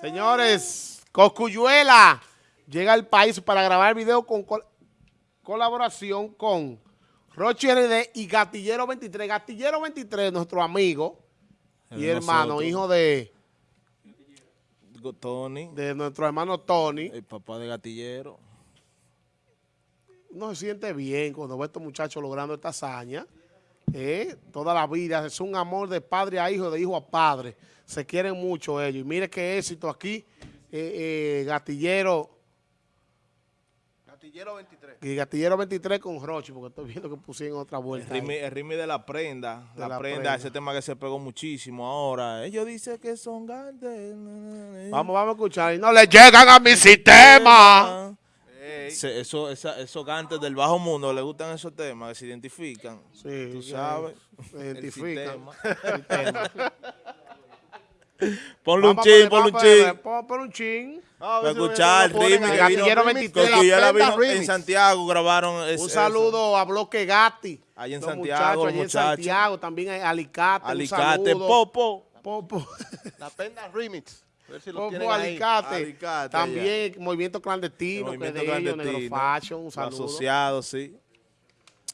Señores, Coscuyuela llega al país para grabar video con col colaboración con Rochi RD y Gatillero 23. Gatillero 23, nuestro amigo y hermano, nosotros. hijo de, Tony, de nuestro hermano Tony. el papá de Gatillero. Uno se siente bien cuando ve a estos muchachos logrando esta hazaña. ¿Eh? Toda la vida es un amor de padre a hijo, de hijo a padre. Se quieren mucho ellos. Y mire qué éxito aquí, eh, eh, Gatillero. Gatillero 23. Y Gatillero 23 con Rochi, porque estoy viendo que pusieron otra El vuelta. ritmo, el ritmo de la prenda, De la, la prenda, prenda. ese tema que se pegó muchísimo ahora. Ellos dicen que son grandes. Vamos, vamos a escuchar. Y no le llegan a mi sistema. Se- eso, esa- esos cantes del bajo mundo le gustan esos temas que se identifican. Sí, Tú sabes. Se el identifican. sistema. Sistema. Ponle un chin, ponle un chin. Pon pon un chin. Para escuchar el ritmo Gatillero vino. 23. Coscuyuela La vino Prenda en. Santiago, grabaron Un eso. saludo a Bloque Gatti. Allá en Los Santiago, muchachos, en. Santiago, también hay Alicate. Alicate. Popo. Popo. La Prenda Remix. Si lo Popo tienen ahí. Alicate. Alicate, También Movimiento Clandestino, Movimiento que de ellos, Negro Fashion, un saludo. asociados, sí.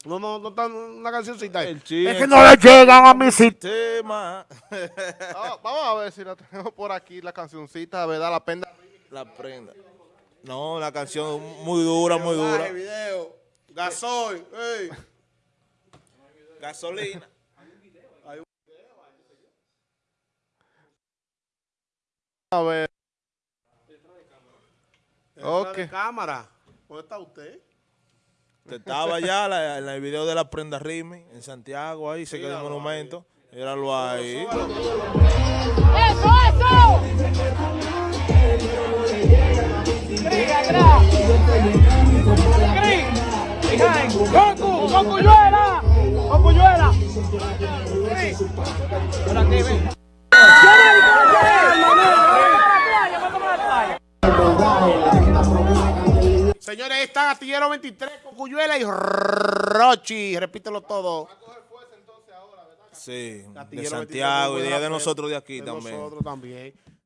No, no, no está una cancioncita ahí. Es que no le llegan a mi sitio. Tema. Ah, vamos a ver si la tenemos por aquí, la cancioncita, ¿verdad? La Prenda La prenda. No, una canción muy dura, muy dura. video. Gasoil. ey. Gasolina. A ver. Ok. Ok. De cámara. ¿Dónde está usted? Te estaba ya la- en el video de la prenda Rimi en Santiago, ahí se quedó el monumento. Míralo ahí. ¡Eso, eso! ¡Grita, grita! ¡Grita! ¡Goku! ¡Gokuyuela! Señores, ahí está Gatillero 23 con Cuyuela y Rochi. Repítelo todo. Sí, de Gatillero 23 Santiago y de, de nosotros de aquí de también. nosotros también.